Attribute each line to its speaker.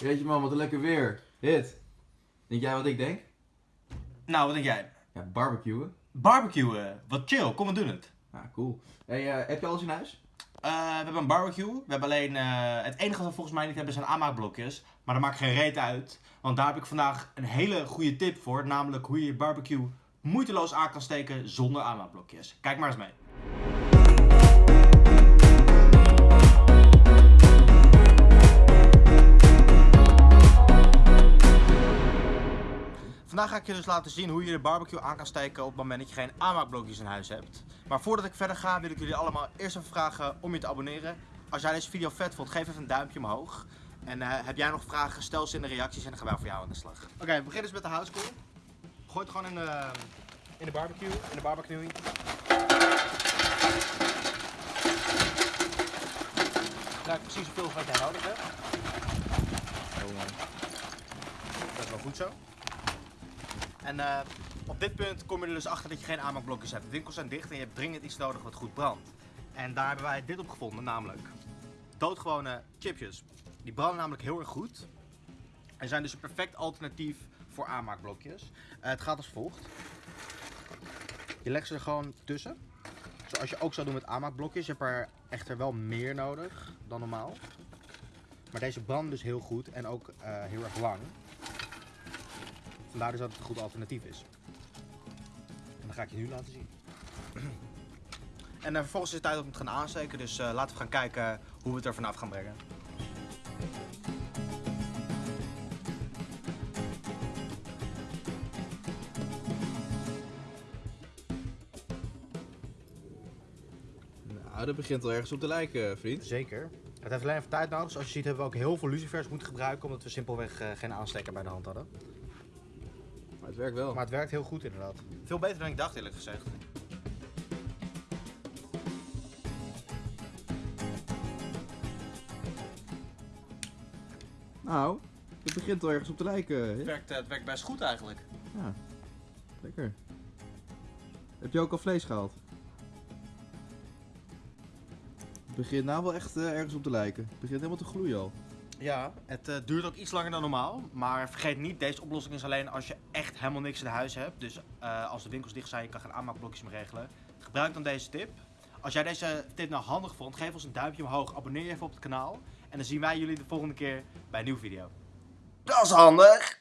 Speaker 1: Jeetje man, wat een lekker weer. Hit. Denk jij wat ik denk?
Speaker 2: Nou, wat denk jij?
Speaker 1: Ja, barbecuen.
Speaker 2: Barbecuen. Wat chill, kom we doen het.
Speaker 1: Ja, cool. Hey, eh, heb je alles in huis?
Speaker 2: Eh, we hebben een barbecue. We hebben alleen. eh, het enige wat we volgens mij niet hebben zijn aanmaakblokjes. Maar dat maakt geen reet uit. Want daar heb ik vandaag een hele goede tip voor. Namelijk hoe je je barbecue moeiteloos aan kan steken zonder aanmaakblokjes. Kijk maar eens mee. Vandaag ga ik je dus laten zien hoe je de barbecue aan kan steken op het moment dat je geen aanmaakblokjes in huis hebt. Maar voordat ik verder ga wil ik jullie allemaal eerst even vragen om je te abonneren. Als jij deze video vet vond, geef even een duimpje omhoog. En eh, heb jij nog vragen, stel ze in de reacties en dan gaan wij voor jou aan de slag. Oké, we beginnen dus met de houtskool. Gooi het gewoon in de, in de barbecue, in de barbecue. Krijg precies zoveel wat jij nodig hebt. Dat is wel goed zo. En eh, op dit punt kom je er dus achter dat je geen aanmaakblokjes hebt. De winkels zijn dicht en je hebt dringend iets nodig wat goed brandt. En daar hebben wij dit op gevonden, namelijk doodgewone chipjes. Die branden namelijk heel erg goed. En zijn dus een perfect alternatief voor aanmaakblokjes. Eh, het gaat als volgt. Je legt ze er gewoon tussen. Zoals je ook zou doen met aanmaakblokjes. Je hebt er echter wel meer nodig dan normaal. Maar deze branden dus heel goed en ook eh, heel erg lang. Vandaar dus dat het een goed alternatief is. En dat ga ik je nu laten zien. En eh, vervolgens is het tijd om het te gaan aansteken, dus eh, laten we gaan kijken hoe we het er vanaf gaan brengen.
Speaker 1: Nou, dat begint al ergens op te lijken, vriend.
Speaker 2: Zeker. Het heeft alleen even tijd nodig. Zoals je ziet hebben we ook heel veel lucifers moeten gebruiken, omdat we simpelweg eh, geen aansteker bij de hand hadden.
Speaker 1: Maar het werkt wel.
Speaker 2: Maar het werkt heel goed inderdaad. Veel beter dan ik dacht eerlijk gezegd.
Speaker 1: Nou, het begint al ergens op te lijken.
Speaker 2: Het werkt, eh, het werkt best goed eigenlijk.
Speaker 1: Ja, lekker. Heb je ook al vlees gehaald? Het begint nou wel echt eh, ergens op te lijken. Het begint helemaal te gloeien al.
Speaker 2: Ja, het eh, duurt ook iets langer dan normaal. Maar vergeet niet, deze oplossing is alleen als je echt helemaal niks in huis hebt. Dus eh, als de winkels dicht zijn, je kan geen aanmaakblokjes meer regelen. Gebruik dan deze tip. Als jij deze tip nou handig vond, geef ons een duimpje omhoog. Abonneer je even op het kanaal. En dan zien wij jullie de volgende keer bij een nieuwe video.
Speaker 3: Dat is handig.